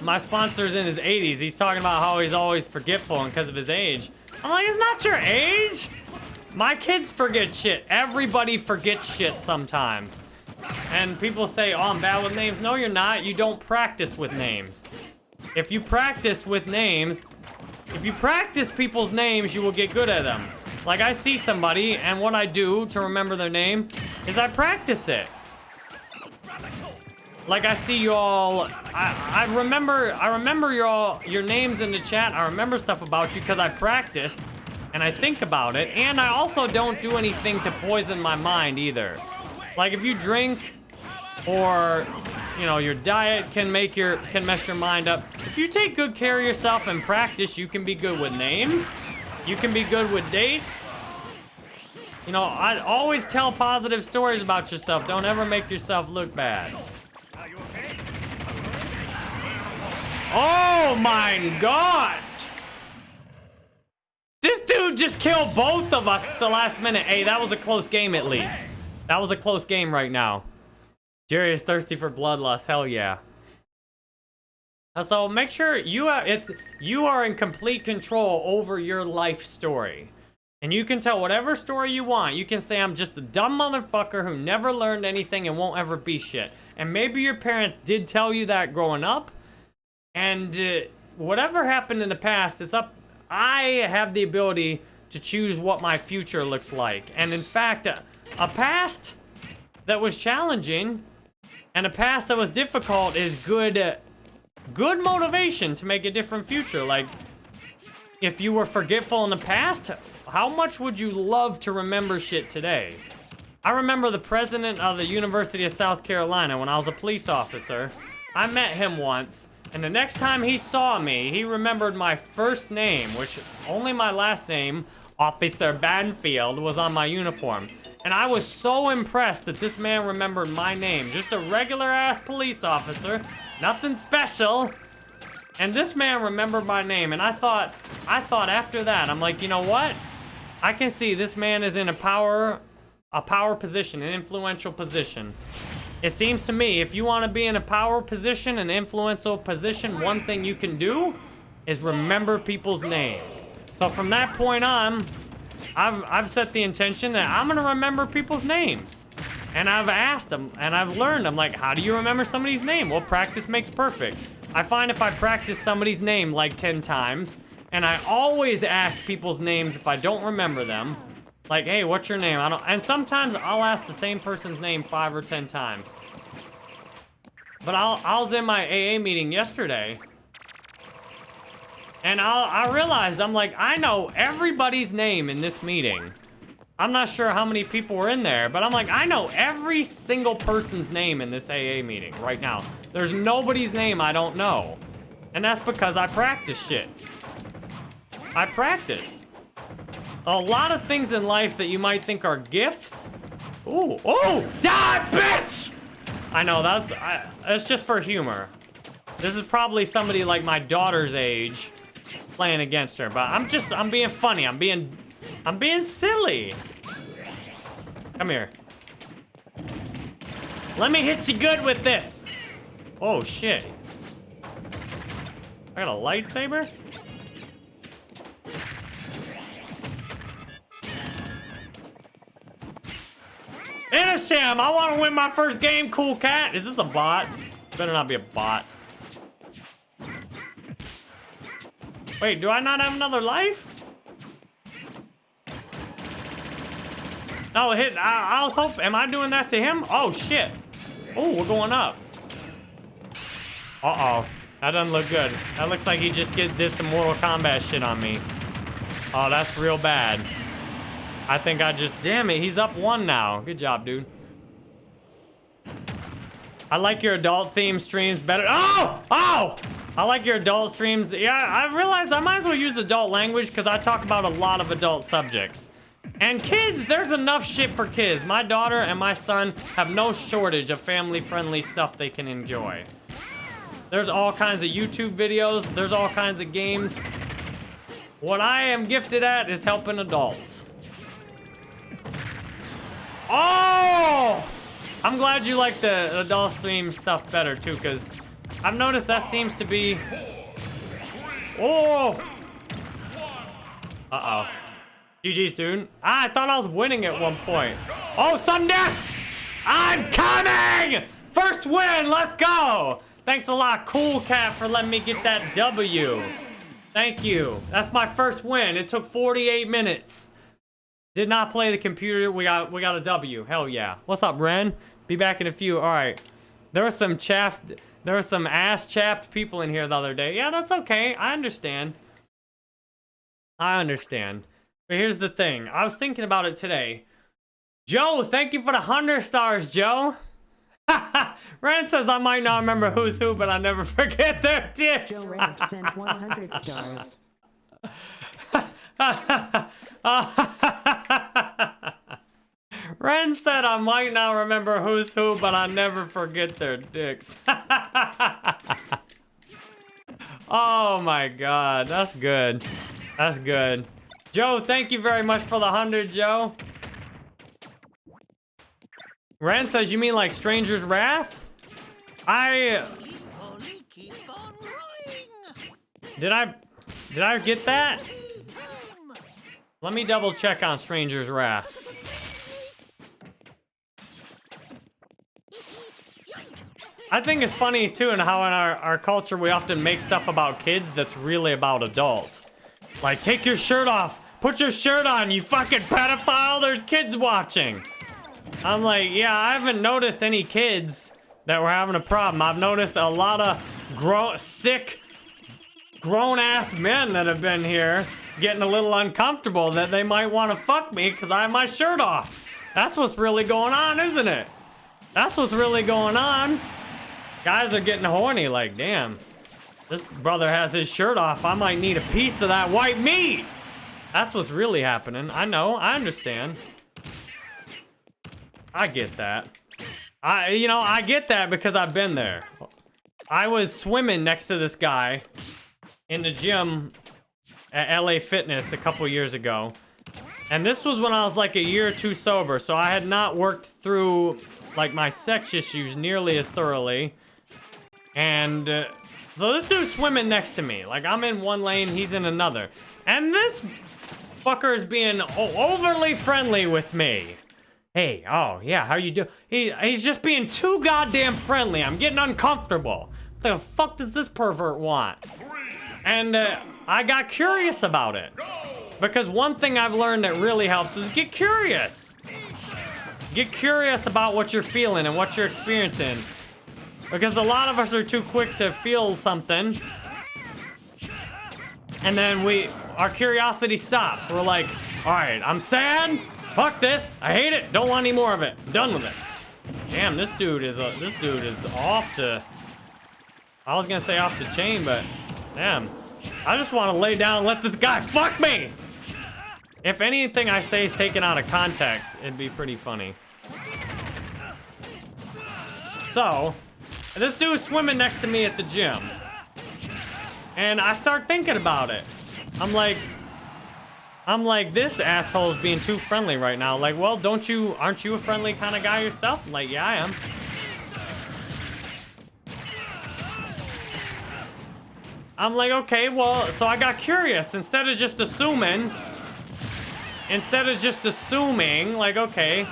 My sponsor's in his 80s. He's talking about how he's always forgetful and because of his age. I'm like, it's not your age. My kids forget shit. Everybody forgets shit sometimes. And people say, oh, I'm bad with names. No, you're not. You don't practice with names. If you practice with names, if you practice people's names, you will get good at them. Like, I see somebody, and what I do to remember their name is I practice it. Like I see y'all, I, I remember, I remember y'all, your names in the chat. I remember stuff about you because I practice and I think about it. And I also don't do anything to poison my mind either. Like if you drink or, you know, your diet can make your, can mess your mind up. If you take good care of yourself and practice, you can be good with names. You can be good with dates. You know, I always tell positive stories about yourself. Don't ever make yourself look bad. Oh my god! This dude just killed both of us at the last minute. Hey, that was a close game at least. That was a close game right now. Jerry is thirsty for bloodlust. Hell yeah. So make sure you have, it's you are in complete control over your life story. And you can tell whatever story you want. You can say I'm just a dumb motherfucker who never learned anything and won't ever be shit. And maybe your parents did tell you that growing up. And uh, whatever happened in the past, it's up. I have the ability to choose what my future looks like. And in fact, a, a past that was challenging and a past that was difficult is good, uh, good motivation to make a different future. Like, if you were forgetful in the past, how much would you love to remember shit today? I remember the president of the University of South Carolina when I was a police officer. I met him once and the next time he saw me, he remembered my first name, which only my last name, Officer Banfield, was on my uniform. And I was so impressed that this man remembered my name. Just a regular ass police officer, nothing special. And this man remembered my name. And I thought, I thought after that, I'm like, you know what? I can see this man is in a power, a power position, an influential position. It seems to me, if you want to be in a power position, an influential position, one thing you can do is remember people's names. So from that point on, I've, I've set the intention that I'm to remember people's names. And I've asked them, and I've learned, I'm like, how do you remember somebody's name? Well, practice makes perfect. I find if I practice somebody's name like 10 times, and I always ask people's names if I don't remember them, like, hey, what's your name? I don't, and sometimes I'll ask the same person's name five or 10 times. But I'll, I was in my AA meeting yesterday, and I, I realized, I'm like, I know everybody's name in this meeting. I'm not sure how many people were in there, but I'm like, I know every single person's name in this AA meeting right now. There's nobody's name I don't know. And that's because I practice shit. I practice. A lot of things in life that you might think are gifts. Ooh, oh, die, bitch! I know, that's, I, that's just for humor. This is probably somebody like my daughter's age playing against her, but I'm just, I'm being funny. I'm being, I'm being silly. Come here. Let me hit you good with this. Oh, shit. I got a lightsaber? Sam, I want to win my first game, cool cat. Is this a bot? Better not be a bot. Wait, do I not have another life? No, hit. I, I was hoping. Am I doing that to him? Oh, shit. Oh, we're going up. Uh-oh. That doesn't look good. That looks like he just get, did some Mortal Kombat shit on me. Oh, that's real bad. I think I just... Damn it, he's up one now. Good job, dude. I like your adult theme streams better. Oh! Oh! I like your adult streams. Yeah, I realized I might as well use adult language because I talk about a lot of adult subjects. And kids, there's enough shit for kids. My daughter and my son have no shortage of family-friendly stuff they can enjoy. There's all kinds of YouTube videos. There's all kinds of games. What I am gifted at is helping adults. Oh! I'm glad you like the adult stream stuff better, too, because I've noticed that seems to be... Oh! Uh-oh. GG, student. Ah, I thought I was winning at one point. Oh, sudden death! I'm coming! First win, let's go! Thanks a lot, Cool Cat, for letting me get that W. Thank you. That's my first win. It took 48 minutes. Did not play the computer. We got we got a W. Hell yeah. What's up, Ren? Be back in a few. All right. There was some chaffed, there were some ass-chapped people in here the other day. Yeah, that's okay. I understand. I understand. But here's the thing. I was thinking about it today. Joe, thank you for the 100 stars, Joe. Rand says I might not remember who's who, but I never forget their dicks. Joe Ramp sent 100 stars. Ren said I might not remember who's who, but I never forget their dicks. oh my god, that's good. That's good. Joe, thank you very much for the 100, Joe. Ren says, you mean like Stranger's Wrath? I... Did I... Did I get that? Let me double check on Stranger's Wrath. I think it's funny too in how in our, our culture we often make stuff about kids that's really about adults. Like, take your shirt off. Put your shirt on, you fucking pedophile. There's kids watching. I'm like, yeah, I haven't noticed any kids that were having a problem. I've noticed a lot of grown, sick, grown-ass men that have been here getting a little uncomfortable that they might want to fuck me because I have my shirt off. That's what's really going on, isn't it? That's what's really going on. Guys are getting horny, like, damn. This brother has his shirt off. I might need a piece of that white meat. That's what's really happening. I know. I understand. I get that. I, you know, I get that because I've been there. I was swimming next to this guy in the gym at LA Fitness a couple years ago. And this was when I was like a year or two sober. So I had not worked through like my sex issues nearly as thoroughly. And uh, so this dude's swimming next to me. Like I'm in one lane, he's in another. And this fucker is being overly friendly with me. Hey, oh yeah, how you do? He he's just being too goddamn friendly. I'm getting uncomfortable. What the fuck does this pervert want? And uh, I got curious about it. Because one thing I've learned that really helps is get curious. Get curious about what you're feeling and what you're experiencing. Because a lot of us are too quick to feel something. And then we, our curiosity stops. We're like, all right, I'm sad. Fuck this. I hate it. Don't want any more of it. I'm done with it. Damn, this dude is a, this dude is off the. I was gonna say off the chain, but damn. I just want to lay down and let this guy fuck me. If anything I say is taken out of context, it'd be pretty funny. So, this dude's swimming next to me at the gym. And I start thinking about it. I'm like, I'm like, this asshole's being too friendly right now. Like, well, don't you, aren't you a friendly kind of guy yourself? I'm like, yeah, I am. I'm like, okay, well, so I got curious. Instead of just assuming, instead of just assuming, like, okay,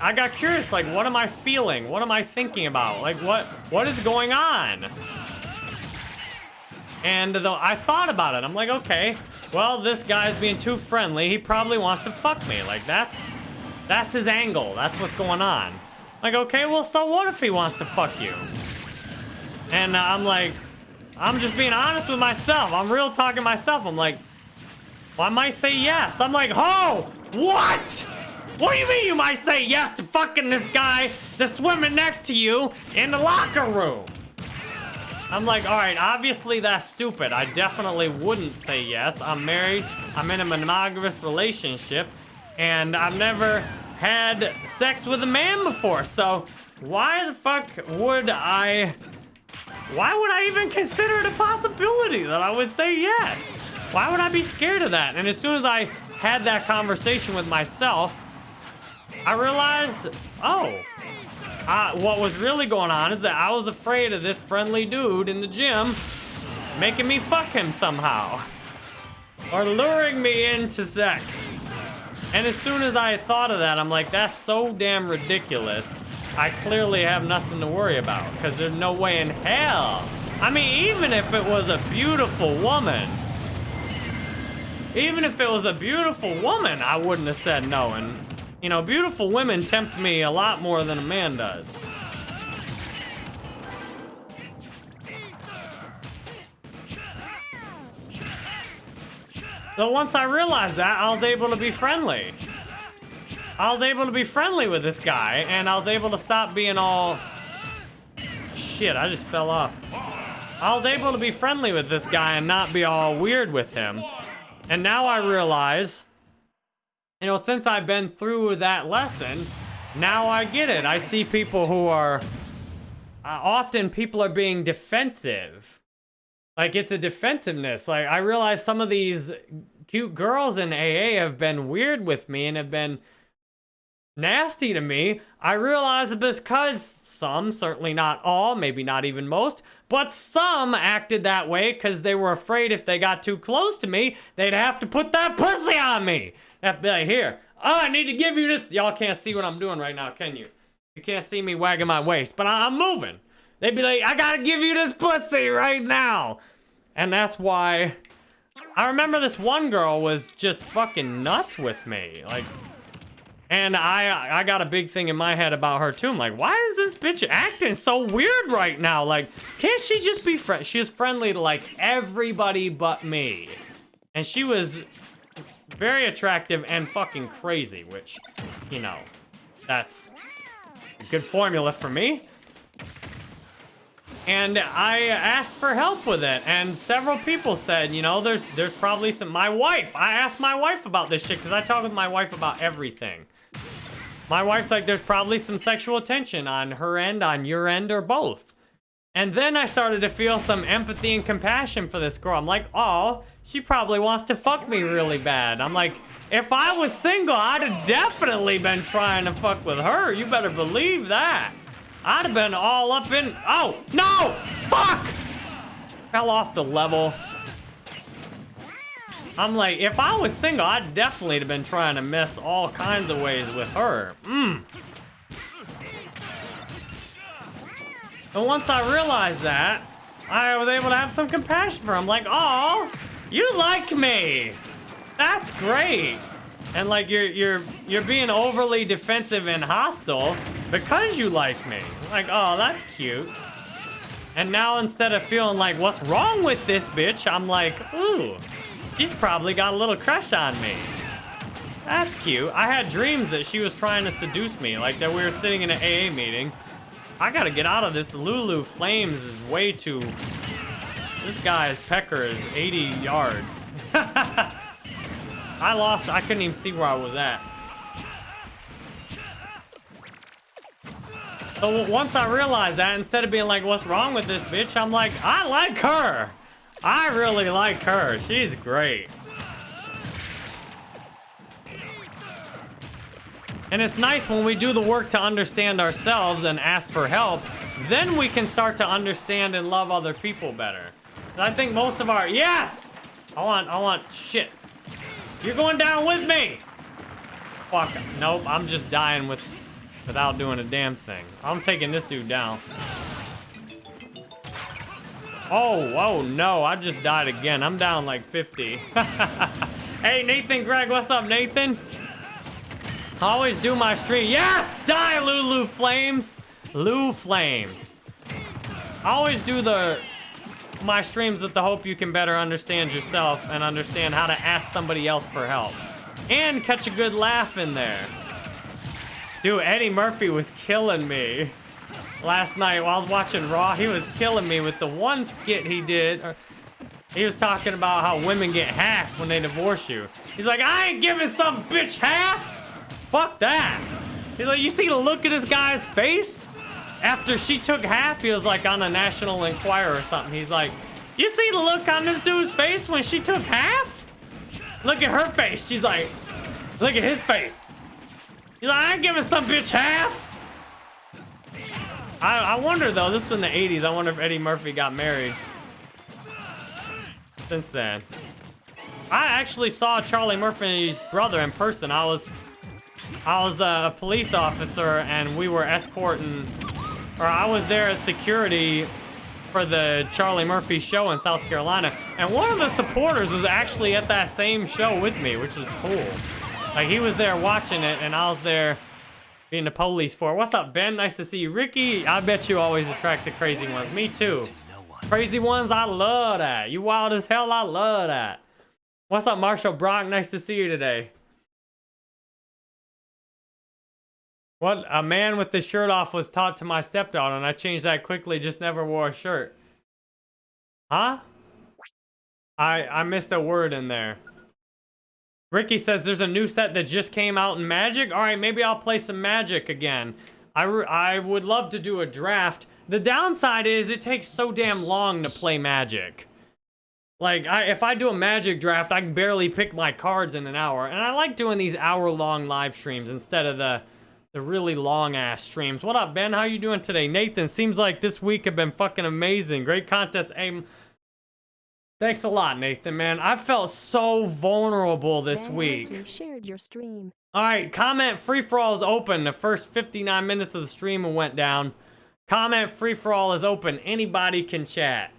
I got curious, like, what am I feeling? What am I thinking about? Like, what, what is going on? And though I thought about it, I'm like, okay, well, this guy's being too friendly. He probably wants to fuck me. Like, that's, that's his angle. That's what's going on. Like, okay, well, so what if he wants to fuck you? And I'm like, I'm just being honest with myself. I'm real talking myself. I'm like, well, I might say yes. I'm like, oh, what? What do you mean you might say yes to fucking this guy that's swimming next to you in the locker room? I'm like, all right, obviously that's stupid. I definitely wouldn't say yes. I'm married. I'm in a monogamous relationship. And I've never had sex with a man before. So why the fuck would I why would I even consider it a possibility that I would say yes? Why would I be scared of that? And as soon as I had that conversation with myself, I realized, oh, uh, what was really going on is that I was afraid of this friendly dude in the gym making me fuck him somehow. Or luring me into sex. And as soon as I thought of that, I'm like, that's so damn ridiculous I clearly have nothing to worry about because there's no way in hell. I mean, even if it was a beautiful woman, even if it was a beautiful woman, I wouldn't have said no. And, you know, beautiful women tempt me a lot more than a man does. So once I realized that, I was able to be friendly. I was able to be friendly with this guy, and I was able to stop being all... Shit, I just fell off. I was able to be friendly with this guy and not be all weird with him. And now I realize, you know, since I've been through that lesson, now I get it. I see people who are... Uh, often people are being defensive. Like, it's a defensiveness. Like, I realize some of these cute girls in AA have been weird with me and have been nasty to me, I realize it because some, certainly not all, maybe not even most, but some acted that way because they were afraid if they got too close to me, they'd have to put that pussy on me. Like, here, oh, I need to give you this. Y'all can't see what I'm doing right now, can you? You can't see me wagging my waist, but I'm moving. They'd be like, I gotta give you this pussy right now. And that's why I remember this one girl was just fucking nuts with me. Like, and I I got a big thing in my head about her too. I'm like, why is this bitch acting so weird right now? Like, can't she just be friend? She's friendly to like everybody but me. And she was very attractive and fucking crazy, which, you know, that's a good formula for me. And I asked for help with it, and several people said, you know, there's there's probably some. My wife, I asked my wife about this shit because I talk with my wife about everything. My wife's like, there's probably some sexual tension on her end, on your end, or both. And then I started to feel some empathy and compassion for this girl. I'm like, oh, She probably wants to fuck me really bad. I'm like, if I was single, I'd have definitely been trying to fuck with her. You better believe that. I'd have been all up in... Oh, no! Fuck! Fell off the level. I'm like, if I was single, I'd definitely have been trying to mess all kinds of ways with her. Mmm. And once I realized that, I was able to have some compassion for him. Like, oh, you like me. That's great. And like you're you're you're being overly defensive and hostile because you like me. Like, oh, that's cute. And now instead of feeling like what's wrong with this bitch, I'm like, ooh, she's probably got a little crush on me. That's cute. I had dreams that she was trying to seduce me, like that we were sitting in an AA meeting. I gotta get out of this. Lulu Flames is way too... This guy's pecker is 80 yards. I lost. I couldn't even see where I was at. So once I realized that, instead of being like, what's wrong with this bitch? I'm like, I like her. I really like her. She's great. And it's nice when we do the work to understand ourselves and ask for help, then we can start to understand and love other people better. I think most of our, yes! I want, I want, shit. You're going down with me! Fuck, nope, I'm just dying with, without doing a damn thing. I'm taking this dude down. Oh, oh no, I just died again. I'm down like 50. hey, Nathan Greg, what's up, Nathan? I always do my stream. Yes! Die, Lulu Flames! Lou Flames. I always do the my streams with the hope you can better understand yourself and understand how to ask somebody else for help. And catch a good laugh in there. Dude, Eddie Murphy was killing me. Last night while I was watching Raw, he was killing me with the one skit he did. Uh, he was talking about how women get half when they divorce you. He's like, I ain't giving some bitch half! Fuck that. He's like, you see the look at this guy's face? After she took half, he was like on a National Enquirer or something. He's like, you see the look on this dude's face when she took half? Look at her face. She's like, look at his face. He's like, I ain't giving some bitch half. I, I wonder though, this is in the 80s. I wonder if Eddie Murphy got married. Since then. I actually saw Charlie Murphy's brother in person. I was I was a police officer and we were escorting, or I was there as security for the Charlie Murphy show in South Carolina. And one of the supporters was actually at that same show with me, which was cool. Like he was there watching it and I was there being the police for. What's up, Ben? Nice to see you. Ricky, I bet you always attract the crazy ones. Me too. Crazy ones, I love that. You wild as hell, I love that. What's up, Marshall Brock? Nice to see you today. What a man with the shirt off was taught to my stepdaughter, and I changed that quickly, just never wore a shirt. Huh? I I missed a word in there. Ricky says there's a new set that just came out in Magic. All right, maybe I'll play some Magic again. I, I would love to do a draft. The downside is it takes so damn long to play Magic. Like, I, if I do a Magic draft, I can barely pick my cards in an hour. And I like doing these hour-long live streams instead of the the really long ass streams. What up, Ben? How you doing today? Nathan, seems like this week have been fucking amazing. Great contest aim. Thanks a lot, Nathan, man. I felt so vulnerable this ben week. You shared your stream. All right, comment free-for-all is open. The first 59 minutes of the stream went down. Comment free-for-all is open. Anybody can chat.